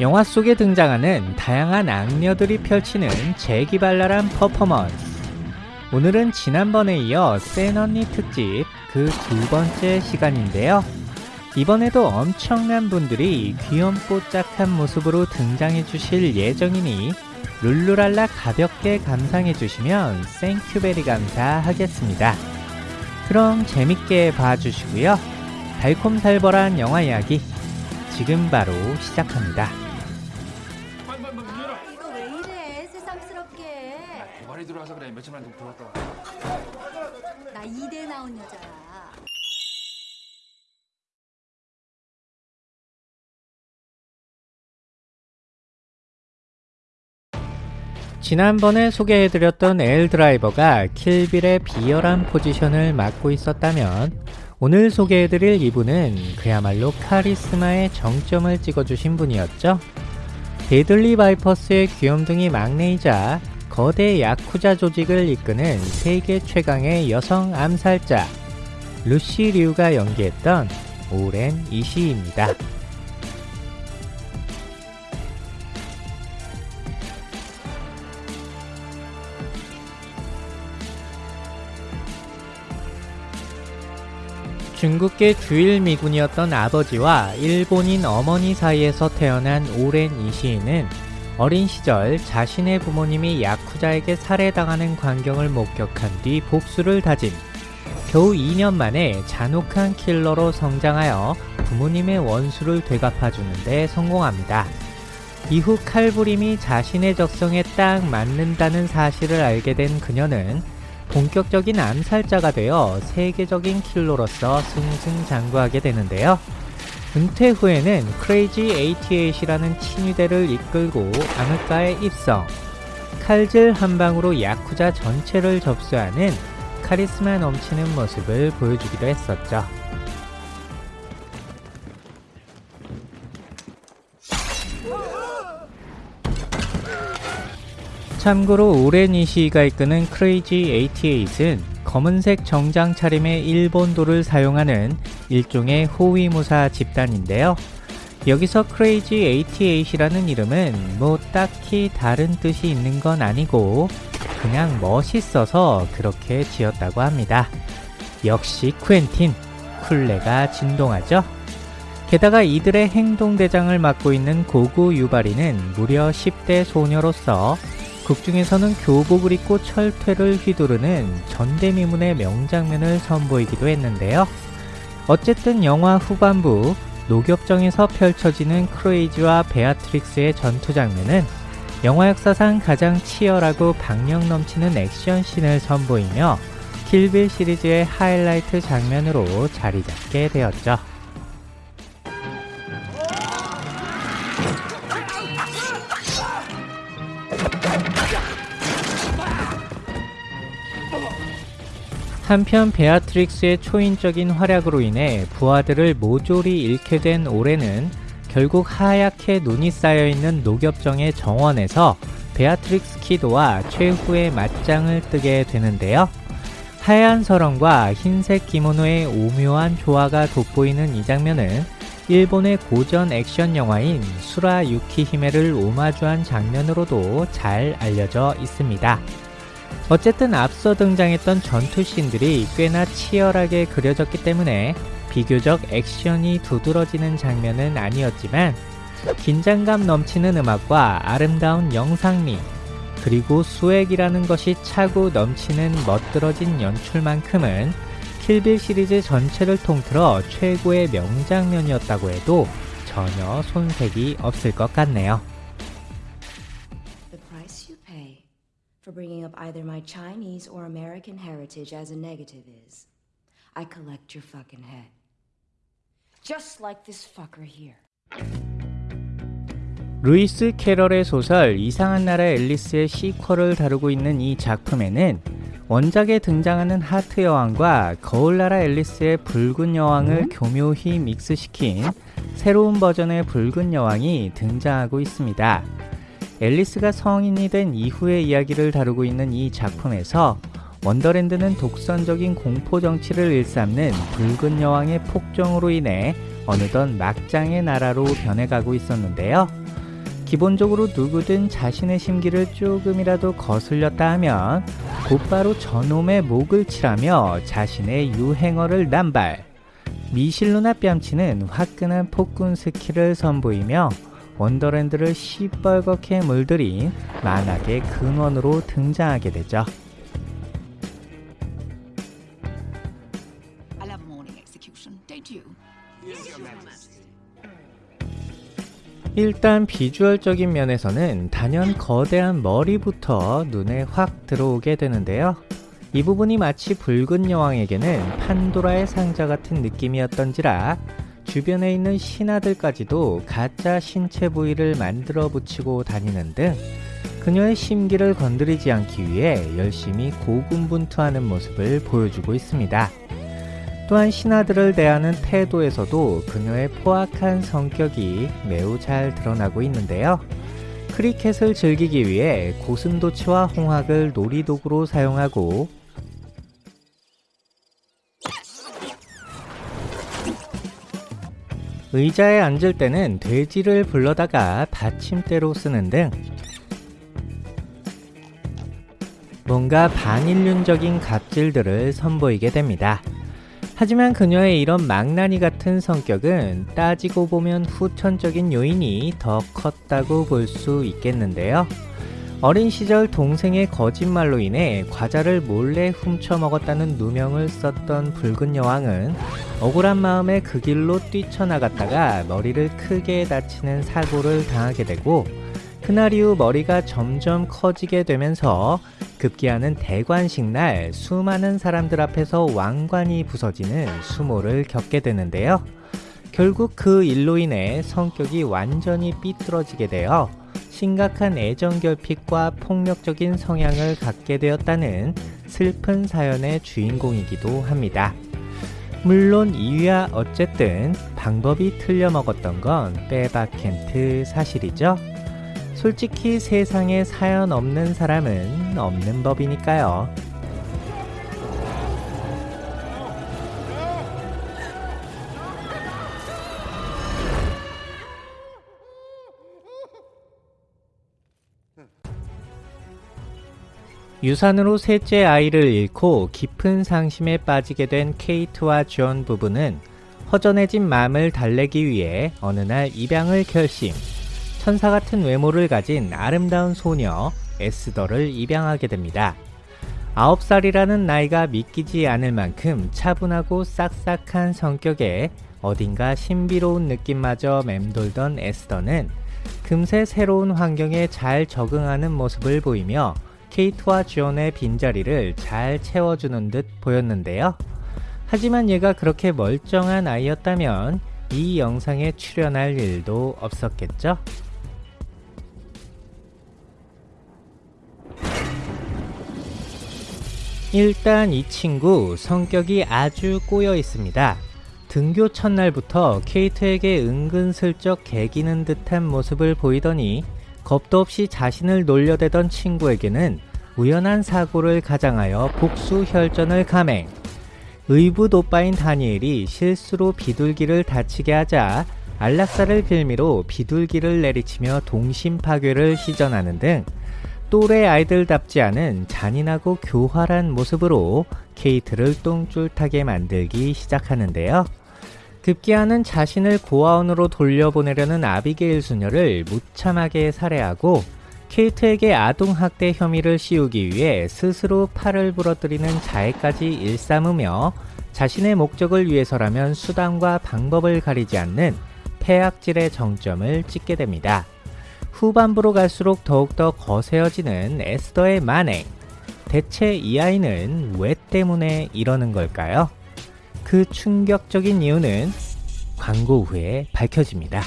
영화 속에 등장하는 다양한 악녀들이 펼치는 재기발랄한 퍼포먼스. 오늘은 지난번에 이어 센 언니 특집 그 두 번째 시간인데요. 이번에도 엄청난 분들이 귀염뽀짝한 모습으로 등장해 주실 예정이니 룰루랄라 가볍게 감상해 주시면 생큐베리 감사하겠습니다. 그럼 재밌게 봐주시고요. 달콤살벌한 영화 이야기 지금 바로 시작합니다. 며칠 만에 들어왔다 와. 나 이대 나온 여자야 지난번에 소개해드렸던 엘 드라이버가 킬빌의 비열한 포지션을 맡고 있었다면 오늘 소개해드릴 이분은 그야말로 카리스마의 정점을 찍어주신 분이었죠. 데들리 바이퍼스의 귀염둥이 막내이자 거대 야쿠자 조직을 이끄는 세계 최강의 여성 암살자 루시 류가 연기했던 오렌 이시입니다. 중국계 주일 미군이었던 아버지와 일본인 어머니 사이에서 태어난 오랜 이시인은 어린 시절 자신의 부모님이 야쿠자에게 살해당하는 광경을 목격한 뒤 복수를 다짐. 겨우 2년 만에 잔혹한 킬러로 성장하여 부모님의 원수를 되갚아주는 데 성공합니다. 이후 칼부림이 자신의 적성에 딱 맞는다는 사실을 알게 된 그녀는 본격적인 암살자가 되어 세계적인 킬러로서 승승장구하게 되는데요. 은퇴 후에는 크레이지 88이라는 친위대를 이끌고 암흑가에 입성. 칼질 한 방으로 야쿠자 전체를 접수하는 카리스마 넘치는 모습을 보여주기도 했었죠. 참고로 오렌 이시가 이끄는 크레이지 88은 검은색 정장 차림의 일본도를 사용하는 일종의 호위무사 집단인데요. 여기서 크레이지 88이라는 이름은 뭐 딱히 다른 뜻이 있는 건 아니고 그냥 멋있어서 그렇게 지었다고 합니다. 역시 쿠엔틴, 쿨레가 진동하죠? 게다가 이들의 행동대장을 맡고 있는 고구 유바리는 무려 10대 소녀로서 극중에서는 교복을 입고 철퇴를 휘두르는 전대미문의 명장면을 선보이기도 했는데요. 어쨌든 영화 후반부 녹엽정에서 펼쳐지는 크레이지와 베아트릭스의 전투 장면은 영화 역사상 가장 치열하고 박력 넘치는 액션씬을 선보이며 킬빌 시리즈의 하이라이트 장면으로 자리 잡게 되었죠. 한편 베아트릭스의 초인적인 활약으로 인해 부하들을 모조리 잃게 된 오렌은 결국 하얗게 눈이 쌓여있는 녹엽정의 정원에서 베아트릭스 키도와 최후의 맞짱을 뜨게 되는데요. 하얀 설원과 흰색 기모노의 오묘한 조화가 돋보이는 이 장면은 일본의 고전 액션 영화인 수라 유키 히메를 오마주한 장면으로도 잘 알려져 있습니다. 어쨌든 앞서 등장했던 전투씬들이 꽤나 치열하게 그려졌기 때문에 비교적 액션이 두드러지는 장면은 아니었지만 긴장감 넘치는 음악과 아름다운 영상미 그리고 수액이라는 것이 차고 넘치는 멋들어진 연출만큼은 킬빌 시리즈 전체를 통틀어 최고의 명장면이었다고 해도 전혀 손색이 없을 것 같네요. For bringing up either my Chinese or American heritage as a negative is I collect your fucking head. Just like this fucker here. 루이스 캐럴의 소설 이상한 나라 앨리스의 sequel을 다루고 있는 이 작품에는 원작에 등장하는 하트 여왕과 거울나라 앨리스의 붉은 여왕을 교묘히 믹스시킨 새로운 버전의 붉은 여왕이 등장하고 있습니다. 앨리스가 성인이 된 이후의 이야기를 다루고 있는 이 작품에서 원더랜드는 독선적인 공포 정치를 일삼는 붉은 여왕의 폭정으로 인해 어느덧 막장의 나라로 변해가고 있었는데요. 기본적으로 누구든 자신의 심기를 조금이라도 거슬렸다 하면 곧바로 저놈의 목을 치라며 자신의 유행어를 남발. 미실 누나 뺨치는 화끈한 폭군 스킬을 선보이며 원더랜드를 시뻘겋게 물들인 만악의 근원으로 등장하게 되죠. 일단 비주얼적인 면에서는 단연 거대한 머리부터 눈에 확 들어오게 되는데요. 이 부분이 마치 붉은 여왕에게는 판도라의 상자 같은 느낌이었던지라 주변에 있는 신하들까지도 가짜 신체 부위를 만들어 붙이고 다니는 등 그녀의 심기를 건드리지 않기 위해 열심히 고군분투하는 모습을 보여주고 있습니다. 또한 신하들을 대하는 태도에서도 그녀의 포악한 성격이 매우 잘 드러나고 있는데요. 크리켓을 즐기기 위해 고슴도치와 홍학을 놀이도구로 사용하고 의자에 앉을 때는 돼지를 불러다가 받침대로 쓰는 등 뭔가 반인륜적인 갑질들을 선보이게 됩니다. 하지만 그녀의 이런 망나니 같은 성격은 따지고 보면 후천적인 요인이 더 컸다고 볼 수 있겠는데요. 어린 시절 동생의 거짓말로 인해 과자를 몰래 훔쳐 먹었다는 누명을 썼던 붉은 여왕은 억울한 마음에 그 길로 뛰쳐나갔다가 머리를 크게 다치는 사고를 당하게 되고 그날 이후 머리가 점점 커지게 되면서 급기야는 대관식 날 수많은 사람들 앞에서 왕관이 부서지는 수모를 겪게 되는데요. 결국 그 일로 인해 성격이 완전히 삐뚤어지게 되어 심각한 애정 결핍과 폭력적인 성향을 갖게 되었다는 슬픈 사연의 주인공이기도 합니다. 물론 이유야 어쨌든 방법이 틀려 먹었던 건 빼박켄트 사실이죠. 솔직히 세상에 사연 없는 사람은 없는 법이니까요. 유산으로 셋째 아이를 잃고 깊은 상심에 빠지게 된 케이트와 존 부부는 허전해진 마음을 달래기 위해 어느 날 입양을 결심. 천사 같은 외모를 가진 아름다운 소녀 에스더를 입양하게 됩니다. 9살이라는 나이가 믿기지 않을 만큼 차분하고 싹싹한 성격에 어딘가 신비로운 느낌마저 맴돌던 에스더는 금세 새로운 환경에 잘 적응하는 모습을 보이며 케이트와 존의 빈자리를 잘 채워주는 듯 보였는데요. 하지만 얘가 그렇게 멀쩡한 아이였다면 이 영상에 출연할 일도 없었겠죠? 일단 이 친구 성격이 아주 꼬여 있습니다. 등교 첫날부터 케이트에게 은근슬쩍 개기는 듯한 모습을 보이더니 겁도 없이 자신을 놀려대던 친구에게는 우연한 사고를 가장하여 복수 혈전을 감행. 의붓 오빠인 다니엘이 실수로 비둘기를 다치게 하자 안락사를 빌미로 비둘기를 내리치며 동심 파괴를 시전하는 등 또래 아이들답지 않은 잔인하고 교활한 모습으로 케이트를 똥줄 타게 만들기 시작하는데요. 급기야는 자신을 고아원으로 돌려보내려는 아비게일 수녀를 무참하게 살해하고 케이트에게 아동학대 혐의를 씌우기 위해 스스로 팔을 부러뜨리는 자해까지 일삼으며 자신의 목적을 위해서라면 수단과 방법을 가리지 않는 폐악질의 정점을 찍게 됩니다. 후반부로 갈수록 더욱더 거세어지는 에스더의 만행. 대체 이 아이는 왜 때문에 이러는 걸까요? 그 충격적인 이유는 광고 후에 밝혀집니다.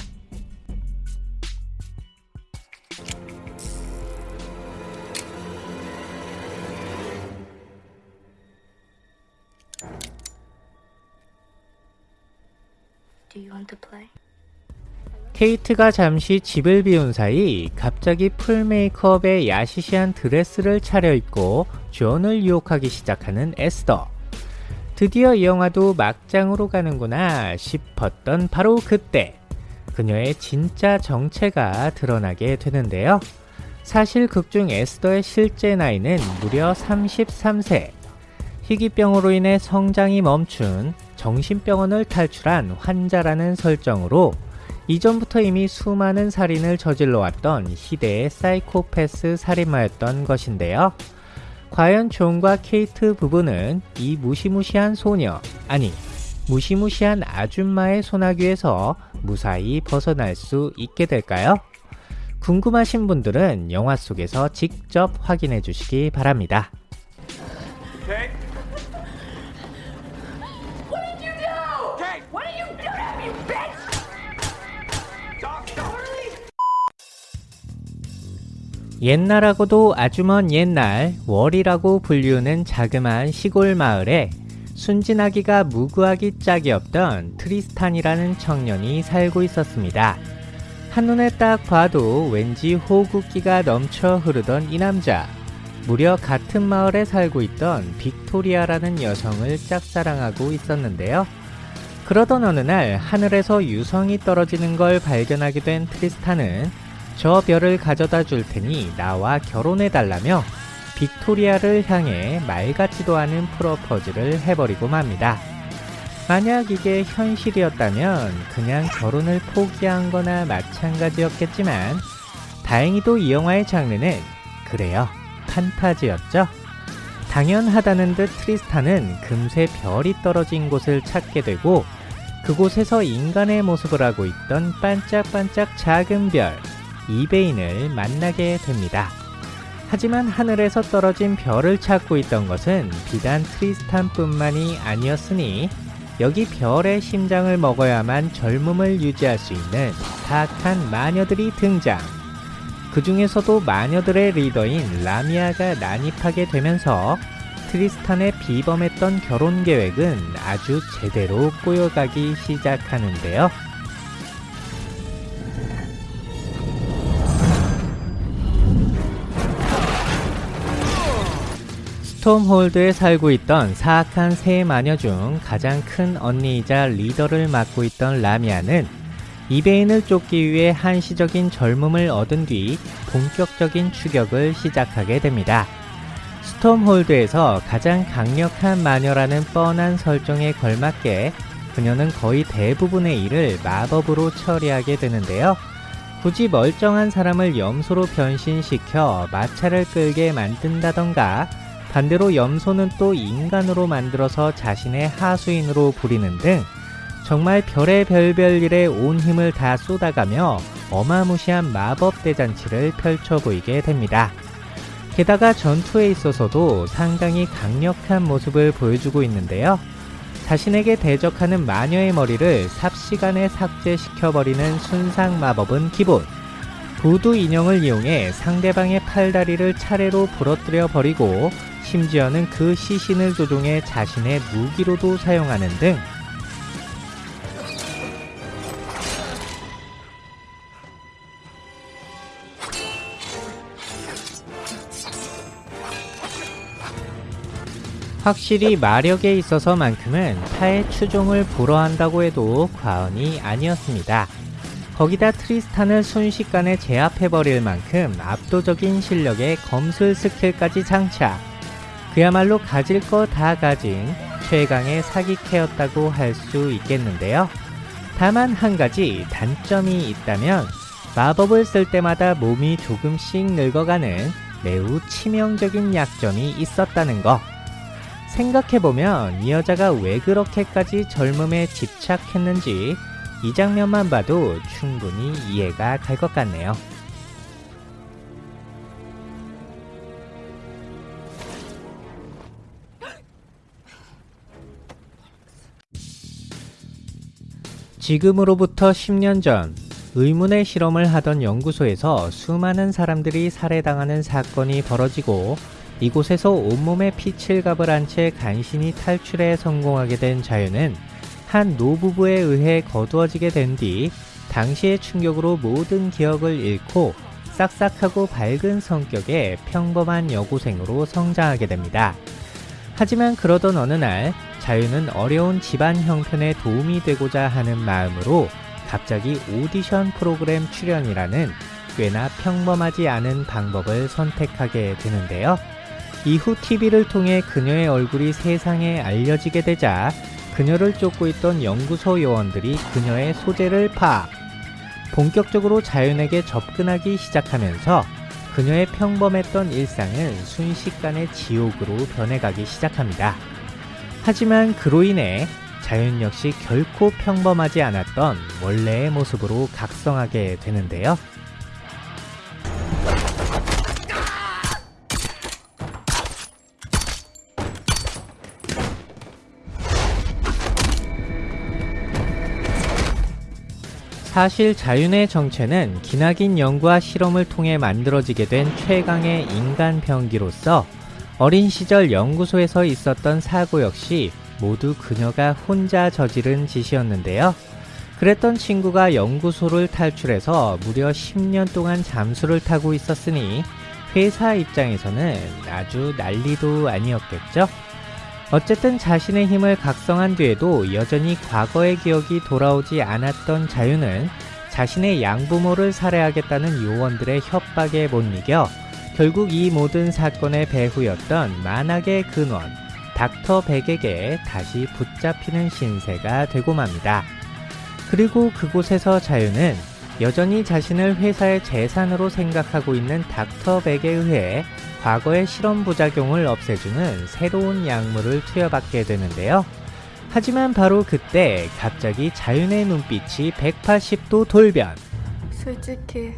케이트가 잠시 집을 비운 사이 갑자기 풀 메이크업에 야시시한 드레스를 차려입고 존을 유혹하기 시작하는 에스더. 드디어 이 영화도 막장으로 가는구나 싶었던 바로 그때 그녀의 진짜 정체가 드러나게 되는데요. 사실 극중 에스더의 실제 나이는 무려 33세. 희귀병으로 인해 성장이 멈춘 정신병원을 탈출한 환자라는 설정으로 이전부터 이미 수많은 살인을 저질러 왔던 시대의 사이코패스 살인마였던 것인데요. 과연 존과 케이트 부부는 이 무시무시한 소녀, 아니, 무시무시한 아줌마의 소나귀에서 무사히 벗어날 수 있게 될까요? 궁금하신 분들은 영화 속에서 직접 확인해 주시기 바랍니다. 옛날하고도 아주 먼 옛날 월이라고 불리우는 자그마한 시골 마을에 순진하기가 무구하기 짝이 없던 트리스탄이라는 청년이 살고 있었습니다. 한눈에 딱 봐도 왠지 호구끼가 넘쳐 흐르던 이 남자. 무려 같은 마을에 살고 있던 빅토리아라는 여성을 짝사랑하고 있었는데요. 그러던 어느 날 하늘에서 유성이 떨어지는 걸 발견하게 된 트리스탄은 저 별을 가져다 줄 테니 나와 결혼해 달라며 빅토리아를 향해 말 같지도 않은 프로포즈를 해버리고 맙니다. 만약 이게 현실이었다면 그냥 결혼을 포기한 거나 마찬가지였겠지만 다행히도 이 영화의 장르는 그래요. 판타지였죠. 당연하다는 듯 트리스탄은 금세 별이 떨어진 곳을 찾게 되고 그곳에서 인간의 모습을 하고 있던 반짝반짝 작은 별, 이베인을 만나게 됩니다. 하지만 하늘에서 떨어진 별을 찾고 있던 것은 비단 트리스탄뿐만이 아니었으니 여기 별의 심장을 먹어야만 젊음을 유지할 수 있는 사악한 마녀들이 등장. 그 중에서도 마녀들의 리더인 라미아가 난입하게 되면서 트리스탄의 비범했던 결혼 계획은 아주 제대로 꼬여가기 시작하는데요. 톰 홀드에 살고 있던 사악한 세 마녀 중 가장 큰 언니이자 리더를 맡고 있던 라미아는 이베인을 쫓기 위해 한시적인 젊음을 얻은 뒤 본격적인 추격을 시작하게 됩니다. 스톰홀드에서 가장 강력한 마녀라는 뻔한 설정에 걸맞게 그녀는 거의 대부분의 일을 마법으로 처리하게 되는데요. 굳이 멀쩡한 사람을 염소로 변신시켜 마차를 끌게 만든다던가 반대로 염소는 또 인간으로 만들어서 자신의 하수인으로 부리는 등 정말 별의 별별 일에 온 힘을 다 쏟아가며 어마무시한 마법 대잔치를 펼쳐 보이게 됩니다. 게다가 전투에 있어서도 상당히 강력한 모습을 보여주고 있는데요. 자신에게 대적하는 마녀의 머리를 삽시간에 삭제시켜버리는 순상 마법은 기본. 구두 인형을 이용해 상대방의 팔다리를 차례로 부러뜨려 버리고 심지어는 그 시신을 조종해 자신의 무기로도 사용하는 등 확실히 마력에 있어서만큼은 타의 추종을 불허한다고 해도 과언이 아니었습니다. 거기다 트리스탄을 순식간에 제압해버릴 만큼 압도적인 실력의 검술 스킬까지 장착. 그야말로 가질 거 다 가진 최강의 사기캐였다고 할 수 있겠는데요. 다만 한 가지 단점이 있다면 마법을 쓸 때마다 몸이 조금씩 늙어가는 매우 치명적인 약점이 있었다는 거. 생각해보면 이 여자가 왜 그렇게까지 젊음에 집착했는지 이 장면만 봐도 충분히 이해가 갈 것 같네요. 지금으로부터 10년 전 의문의 실험을 하던 연구소에서 수많은 사람들이 살해당하는 사건이 벌어지고 이곳에서 온몸에 피칠갑을 한 채 간신히 탈출에 성공하게 된 자유는 한 노부부에 의해 거두어지게 된 뒤 당시의 충격으로 모든 기억을 잃고 싹싹하고 밝은 성격의 평범한 여고생으로 성장하게 됩니다. 하지만 그러던 어느 날 자유는 어려운 집안 형편에 도움이 되고자 하는 마음으로 갑자기 오디션 프로그램 출연이라는 꽤나 평범하지 않은 방법을 선택하게 되는데요. 이후 TV를 통해 그녀의 얼굴이 세상에 알려지게 되자 그녀를 쫓고 있던 연구소 요원들이 그녀의 소재를 파악. 본격적으로 자윤에게 접근하기 시작하면서 그녀의 평범했던 일상은 순식간에 지옥으로 변해가기 시작합니다. 하지만 그로 인해 자윤 역시 결코 평범하지 않았던 원래의 모습으로 각성하게 되는데요. 사실 자윤의 정체는 기나긴 연구와 실험을 통해 만들어지게 된 최강의 인간 병기로서 어린 시절 연구소에서 있었던 사고 역시 모두 그녀가 혼자 저지른 짓이었는데요. 그랬던 친구가 연구소를 탈출해서 무려 10년 동안 잠수를 타고 있었으니 회사 입장에서는 아주 난리도 아니었겠죠? 어쨌든 자신의 힘을 각성한 뒤에도 여전히 과거의 기억이 돌아오지 않았던 자유는 자신의 양부모를 살해하겠다는 요원들의 협박에 못 이겨 결국 이 모든 사건의 배후였던 만악의 근원 닥터 백에게 다시 붙잡히는 신세가 되고 맙니다. 그리고 그곳에서 자유는 여전히 자신을 회사의 재산으로 생각하고 있는 닥터 백에 의해 과거의 실험 부작용을 없애주는 새로운 약물을 투여받게 되는데요. 하지만 바로 그때 갑자기 자윤의 눈빛이 180도 돌변. 솔직히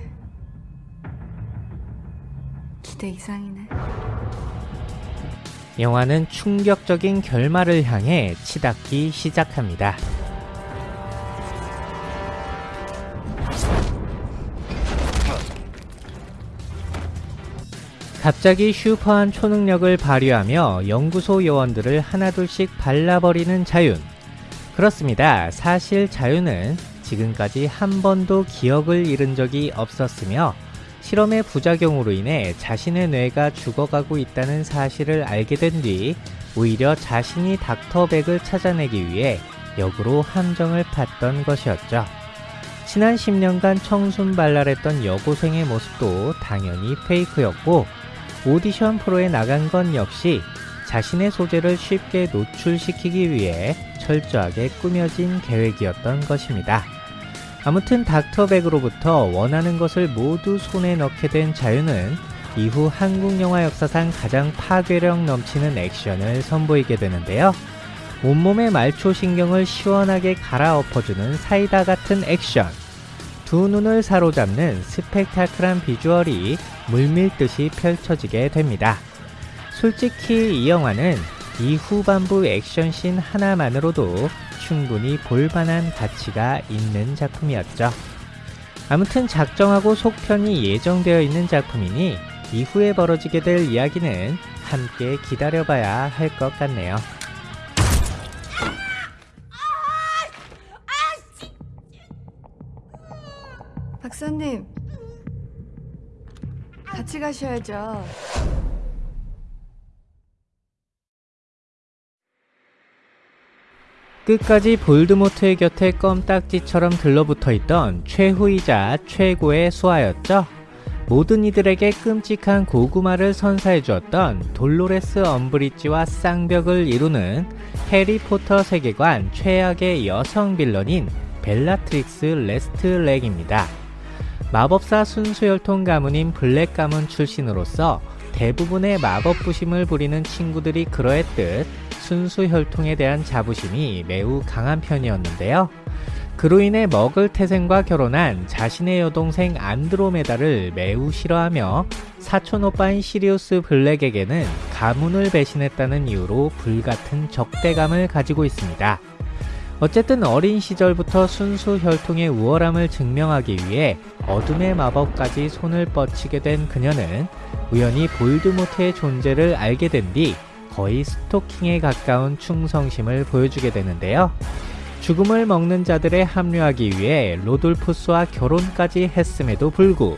기대 이상이네. 영화는 충격적인 결말을 향해 치닫기 시작합니다. 갑자기 슈퍼한 초능력을 발휘하며 연구소 요원들을 하나둘씩 발라버리는 자윤. 그렇습니다. 사실 자윤은 지금까지 한 번도 기억을 잃은 적이 없었으며 실험의 부작용으로 인해 자신의 뇌가 죽어가고 있다는 사실을 알게 된 뒤 오히려 자신이 닥터백을 찾아내기 위해 역으로 함정을 팠던 것이었죠. 지난 10년간 청순발랄했던 여고생의 모습도 당연히 페이크였고 오디션 프로에 나간 건 역시 자신의 소재를 쉽게 노출시키기 위해 철저하게 꾸며진 계획이었던 것입니다. 아무튼 닥터백으로부터 원하는 것을 모두 손에 넣게 된 자유는 이후 한국 영화 역사상 가장 파괴력 넘치는 액션을 선보이게 되는데요. 온몸의 말초 신경을 시원하게 갈아엎어주는 사이다 같은 액션. 두 눈을 사로잡는 스펙타클한 비주얼이 물밀듯이 펼쳐지게 됩니다. 솔직히 이 영화는 이 후반부 액션씬 하나만으로도 충분히 볼만한 가치가 있는 작품이었죠. 아무튼 작정하고 속편이 예정되어 있는 작품이니 이후에 벌어지게 될 이야기는 함께 기다려봐야 할 것 같네요. 박사님, 같이 가셔야죠. 끝까지 볼드모트의 곁에 껌딱지처럼 들러붙어 있던 최후이자 최고의 수하였죠. 모든 이들에게 끔찍한 고구마를 선사해 주었던 돌로레스 엄브리지와 쌍벽을 이루는 해리포터 세계관 최악의 여성 빌런인 벨라트릭스 레스트랭입니다. 마법사 순수혈통 가문인 블랙 가문 출신으로서 대부분의 마법 부심을 부리는 친구들이 그러했듯 순수 혈통에 대한 자부심이 매우 강한 편이었는데요. 그로 인해 머글 태생과 결혼한 자신의 여동생 안드로메다를 매우 싫어하며 사촌 오빠인 시리우스 블랙에게는 가문을 배신했다는 이유로 불같은 적대감을 가지고 있습니다. 어쨌든 어린 시절부터 순수 혈통의 우월함을 증명하기 위해 어둠의 마법까지 손을 뻗치게 된 그녀는 우연히 볼드모트의 존재를 알게 된 뒤 거의 스토킹에 가까운 충성심을 보여주게 되는데요. 죽음을 먹는 자들에 합류하기 위해 로돌푸스와 결혼까지 했음에도 불구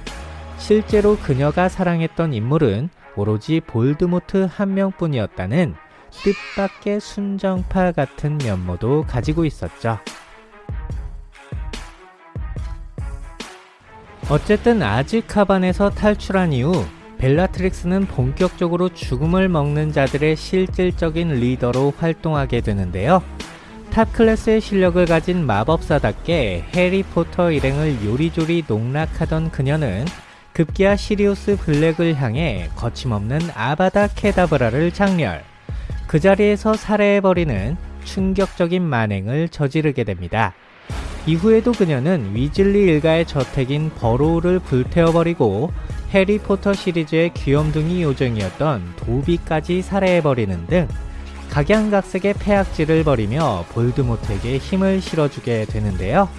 실제로 그녀가 사랑했던 인물은 오로지 볼드모트 한 명뿐이었다는 뜻밖의 순정파 같은 면모도 가지고 있었죠. 어쨌든 아즈카반에서 탈출한 이후 벨라트릭스는 본격적으로 죽음을 먹는 자들의 실질적인 리더로 활동하게 되는데요. 탑 클래스의 실력을 가진 마법사답게 해리포터 일행을 요리조리 농락하던 그녀는 급기야 시리우스 블랙을 향해 거침없는 아바다 케다브라를 작렬. 그 자리에서 살해해버리는 충격적인 만행을 저지르게 됩니다. 이후에도 그녀는 위즐리 일가의 저택인 버로우를 불태워버리고 해리포터 시리즈의 귀염둥이 요정이었던 도비까지 살해해버리는 등 각양각색의 폐악질을 벌이며 볼드모트에게 힘을 실어주게 되는데요.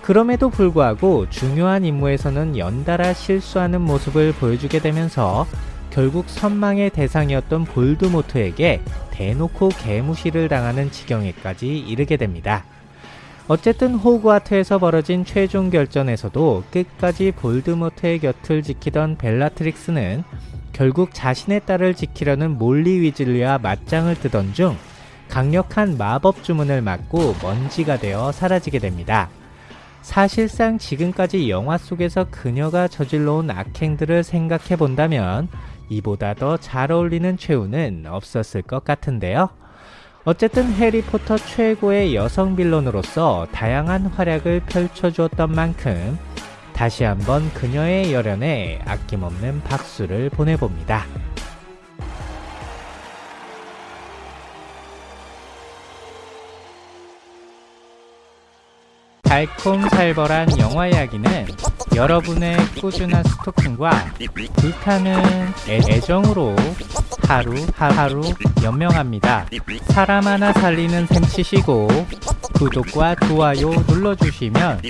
그럼에도 불구하고 중요한 임무에서는 연달아 실수하는 모습을 보여주게 되면서 결국 선망의 대상이었던 볼드모트에게 대놓고 개무시를 당하는 지경에까지 이르게 됩니다. 어쨌든 호그와트에서 벌어진 최종 결전에서도 끝까지 볼드모트의 곁을 지키던 벨라트릭스는 결국 자신의 딸을 지키려는 몰리 위즐리와 맞짱을 뜨던 중 강력한 마법 주문을 맞고 먼지가 되어 사라지게 됩니다. 사실상 지금까지 영화 속에서 그녀가 저질러온 악행들을 생각해 본다면 이보다 더 잘 어울리는 최후는 없었을 것 같은데요. 어쨌든 해리포터 최고의 여성 빌런으로서 다양한 활약을 펼쳐주었던 만큼 다시 한번 그녀의 열연에 아낌없는 박수를 보내봅니다. 달콤살벌한 영화 이야기는 여러분의 꾸준한 스토킹과 불타는 애- 애정으로 하루 하루 연명합니다. 사람 하나 살리는 셈 치시고 구독과 좋아요 눌러주시면